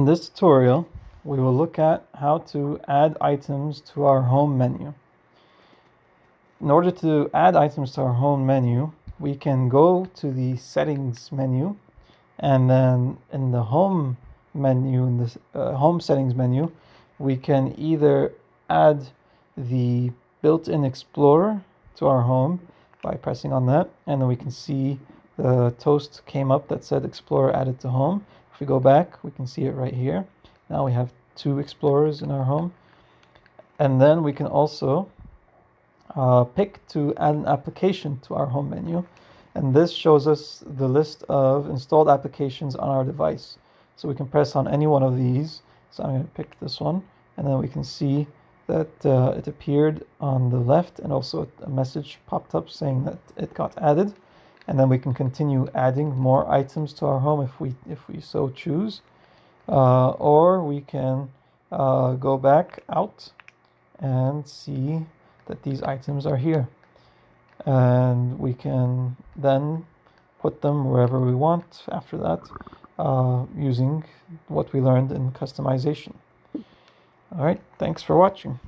In this tutorial, we will look at how to add items to our home menu. In order to add items to our home menu, we can go to the settings menu and then in the home menu, in the uh, home settings menu, we can either add the built-in explorer to our home by pressing on that and then we can see the toast came up that said explorer added to home if we go back we can see it right here. Now we have two explorers in our home. And then we can also uh, pick to add an application to our home menu. And this shows us the list of installed applications on our device. So we can press on any one of these. So I'm going to pick this one. And then we can see that uh, it appeared on the left and also a message popped up saying that it got added and then we can continue adding more items to our home if we if we so choose uh, or we can uh, go back out and see that these items are here and we can then put them wherever we want after that uh, using what we learned in customization. All right, thanks for watching.